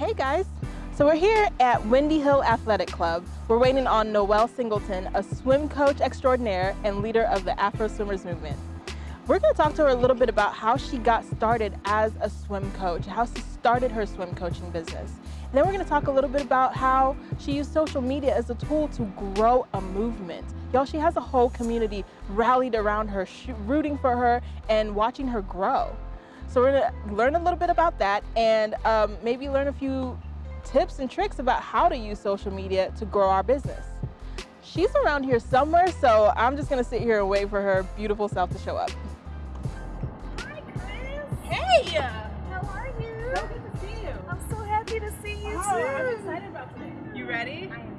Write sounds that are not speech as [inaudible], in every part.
Hey guys, so we're here at Windy Hill Athletic Club. We're waiting on Noelle Singleton, a swim coach extraordinaire and leader of the Afro Swimmers movement. We're gonna talk to her a little bit about how she got started as a swim coach, how she started her swim coaching business. And then we're gonna talk a little bit about how she used social media as a tool to grow a movement. Y'all, she has a whole community rallied around her, rooting for her and watching her grow. So we're gonna learn a little bit about that and um, maybe learn a few tips and tricks about how to use social media to grow our business. She's around here somewhere, so I'm just gonna sit here and wait for her beautiful self to show up. Hi, Chris. Hey! How are you? So good to see you. I'm so happy to see you Oh, too. I'm excited about today. You ready? I am ready.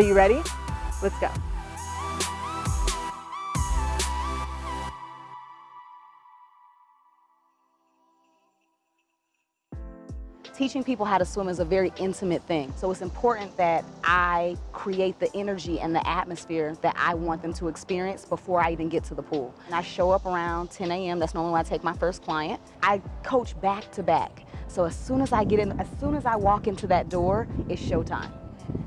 So you ready? Let's go. Teaching people how to swim is a very intimate thing. So it's important that I create the energy and the atmosphere that I want them to experience before I even get to the pool. And I show up around 10 a.m. That's normally when I take my first client. I coach back to back. So as soon as I get in, as soon as I walk into that door, it's showtime.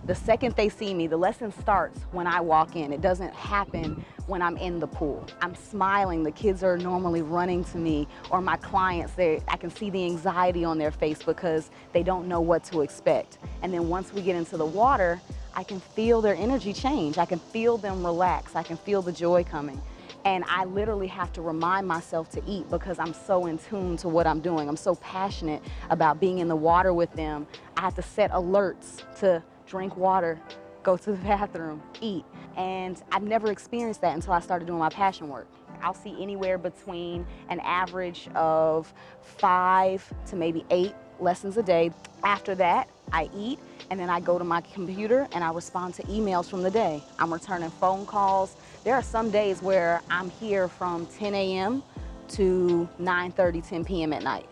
The second they see me, the lesson starts when I walk in. It doesn't happen when I'm in the pool. I'm smiling, the kids are normally running to me, or my clients, I can see the anxiety on their face because they don't know what to expect. And then once we get into the water, I can feel their energy change. I can feel them relax. I can feel the joy coming. And I literally have to remind myself to eat because I'm so in tune to what I'm doing. I'm so passionate about being in the water with them. I have to set alerts to drink water, go to the [laughs] bathroom, eat. And I've never experienced that until I started doing my passion work. I'll see anywhere between an average of five to maybe eight lessons a day. After that, I eat and then I go to my computer and I respond to emails from the day. I'm returning phone calls. There are some days where I'm here from 10 a.m. to 9.30, 10 p.m. at night.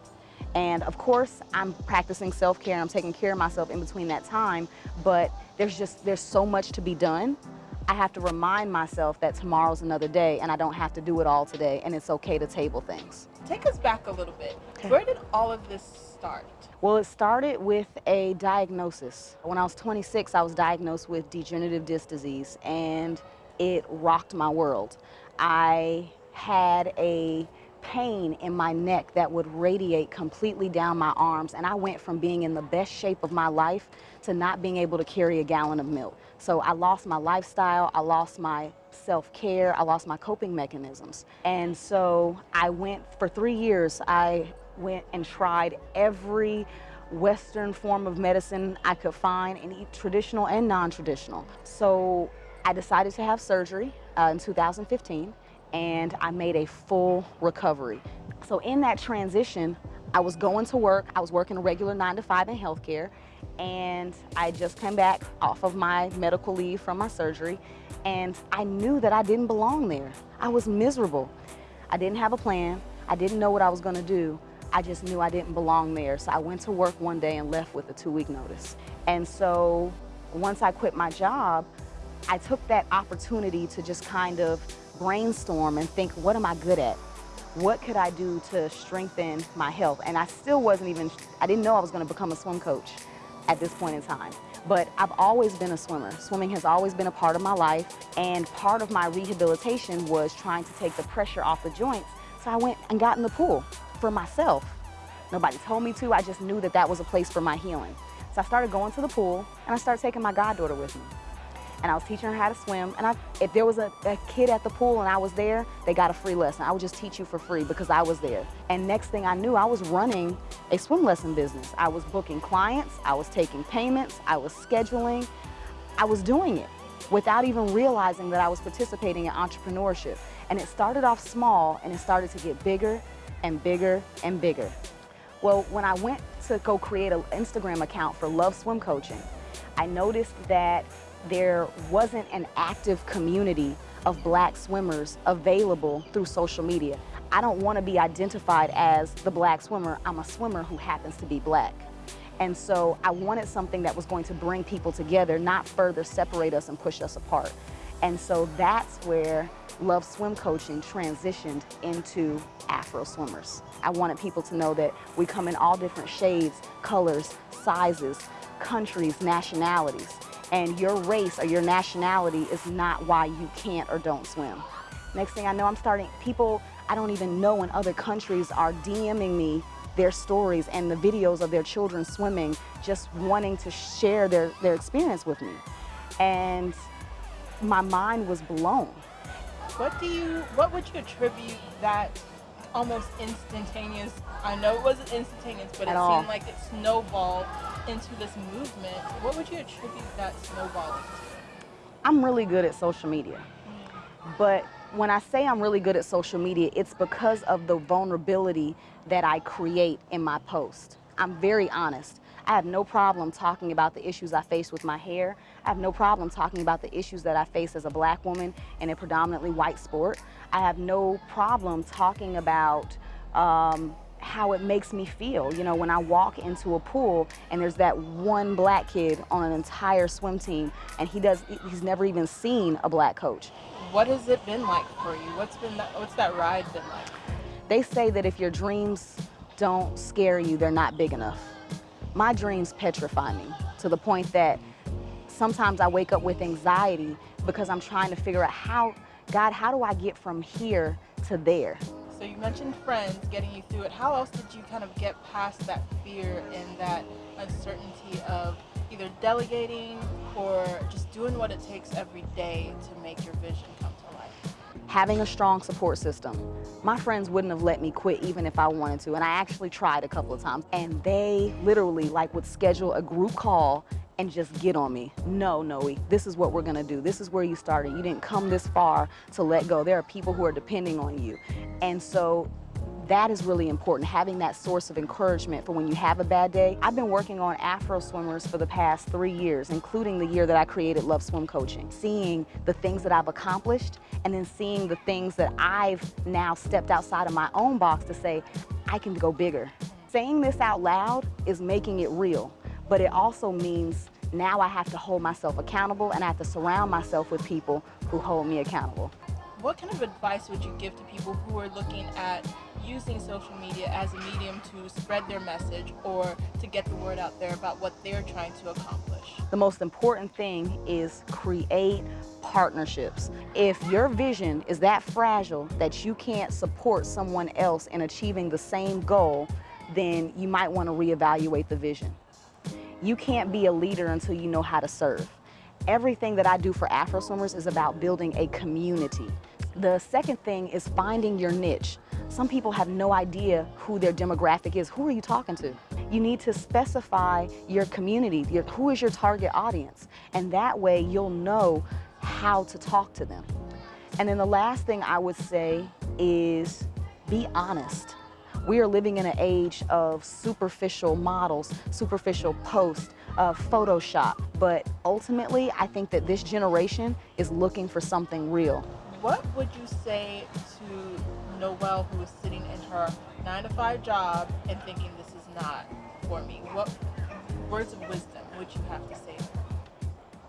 And of course, I'm practicing self-care and I'm taking care of myself in between that time, but there's just, there's so much to be done. I have to remind myself that tomorrow's another day and I don't have to do it all today and it's okay to table things. Take us back a little bit. Where did all of this start? Well, it started with a diagnosis. When I was 26, I was diagnosed with degenerative disc disease and it rocked my world. I had a pain in my neck that would radiate completely down my arms and I went from being in the best shape of my life to not being able to carry a gallon of milk. So I lost my lifestyle, I lost my self-care, I lost my coping mechanisms. And so I went for three years, I went and tried every Western form of medicine I could find, and traditional and non-traditional. So I decided to have surgery uh, in 2015 and I made a full recovery. So in that transition, I was going to work, I was working a regular nine to five in healthcare, and I just came back off of my medical leave from my surgery, and I knew that I didn't belong there. I was miserable. I didn't have a plan. I didn't know what I was gonna do. I just knew I didn't belong there. So I went to work one day and left with a two week notice. And so once I quit my job, I took that opportunity to just kind of brainstorm and think, what am I good at? What could I do to strengthen my health? And I still wasn't even, I didn't know I was gonna become a swim coach at this point in time. But I've always been a swimmer. Swimming has always been a part of my life. And part of my rehabilitation was trying to take the pressure off the joints. So I went and got in the pool for myself. Nobody told me to, I just knew that that was a place for my healing. So I started going to the pool and I started taking my goddaughter with me and I was teaching her how to swim. And I, if there was a, a, kid at the pool and I was there, they got a free lesson. I would just teach you for free because I was there. And next thing I knew, I was running a swim lesson business. I was booking clients, I was taking payments, I was scheduling, I was doing it without even realizing that I was participating in entrepreneurship. And it started off small and it started to get bigger and bigger and bigger. Well, when I went to go create an Instagram account for Love Swim Coaching, I noticed that there wasn't an active community of black swimmers available through social media. I don't want to be identified as the black swimmer. I'm a swimmer who happens to be black. And so I wanted something that was going to bring people together, not further separate us and push us apart. And so that's where Love Swim Coaching transitioned into Afro Swimmers. I wanted people to know that we come in all different shades, colors, sizes, countries, nationalities. And your race or your nationality is not why you can't or don't swim. Next thing I know, I'm starting, people I don't even know in other countries are DMing me their stories and the videos of their children swimming, just wanting to share their, their experience with me. And my mind was blown. What do you, what would you attribute that almost instantaneous, I know it wasn't instantaneous, but At it all. seemed like it snowballed into this movement. What would you attribute that snowballing to? I'm really good at social media. But when I say I'm really good at social media, it's because of the vulnerability that I create in my post. I'm very honest. I have no problem talking about the issues I face with my hair. I have no problem talking about the issues that I face as a black woman in a predominantly white sport. I have no problem talking about um, how it makes me feel. You know, when I walk into a pool and there's that one black kid on an entire swim team and he does, he's never even seen a black coach. What has it been like for you? What's been that, what's that ride been like? They say that if your dreams don't scare you, they're not big enough. My dreams petrify me to the point that sometimes I wake up with anxiety because I'm trying to figure out how, God, how do I get from here to there? So you mentioned friends getting you through it. How else did you kind of get past that fear and that uncertainty of either delegating or just doing what it takes every day to make your vision come to life? having a strong support system. My friends wouldn't have let me quit even if I wanted to, and I actually tried a couple of times. And they literally like would schedule a group call and just get on me. No, Noe, this is what we're gonna do. This is where you started. You didn't come this far to let go. There are people who are depending on you. And so that is really important, having that source of encouragement for when you have a bad day. I've been working on Afro swimmers for the past three years, including the year that I created Love Swim Coaching. Seeing the things that I've accomplished and then seeing the things that I've now stepped outside of my own box to say, I can go bigger. Saying this out loud is making it real, but it also means now I have to hold myself accountable and I have to surround myself with people who hold me accountable. What kind of advice would you give to people who are looking at using social media as a medium to spread their message or to get the word out there about what they're trying to accomplish? The most important thing is create partnerships. If your vision is that fragile that you can't support someone else in achieving the same goal, then you might want to reevaluate the vision. You can't be a leader until you know how to serve. Everything that I do for Afro Swimmers is about building a community. The second thing is finding your niche. Some people have no idea who their demographic is. Who are you talking to? You need to specify your community, your, who is your target audience, and that way you'll know how to talk to them. And then the last thing I would say is be honest. We are living in an age of superficial models, superficial posts, uh, Photoshop. But ultimately, I think that this generation is looking for something real. What would you say to Noelle who is sitting in her nine to five job and thinking this is not for me? What words of wisdom would you have to say?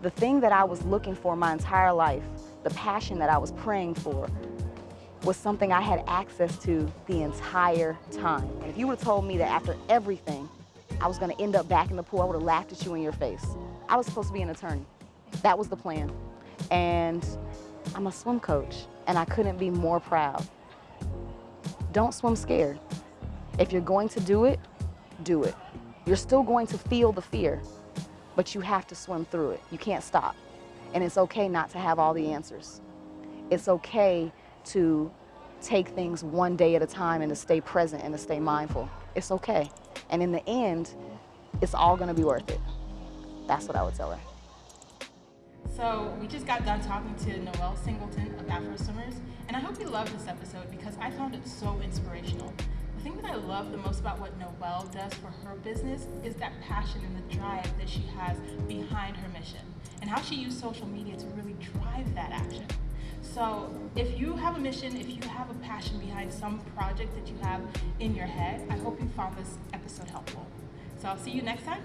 The thing that I was looking for my entire life, the passion that I was praying for, was something I had access to the entire time. And if you would have told me that after everything, I was gonna end up back in the pool, I would have laughed at you in your face. I was supposed to be an attorney. That was the plan. And I'm a swim coach, and I couldn't be more proud. Don't swim scared. If you're going to do it, do it. You're still going to feel the fear, but you have to swim through it. You can't stop. And it's okay not to have all the answers. It's okay to take things one day at a time and to stay present and to stay mindful. It's okay. And in the end, it's all gonna be worth it. That's what I would tell her. So we just got done talking to Noelle Singleton of Afro Swimmers, and I hope you loved this episode because I found it so inspirational. The thing that I love the most about what Noelle does for her business is that passion and the drive that she has behind her mission, and how she used social media to really drive that action. So if you have a mission, if you have a passion behind some project that you have in your head, I hope you found this episode helpful. So I'll see you next time.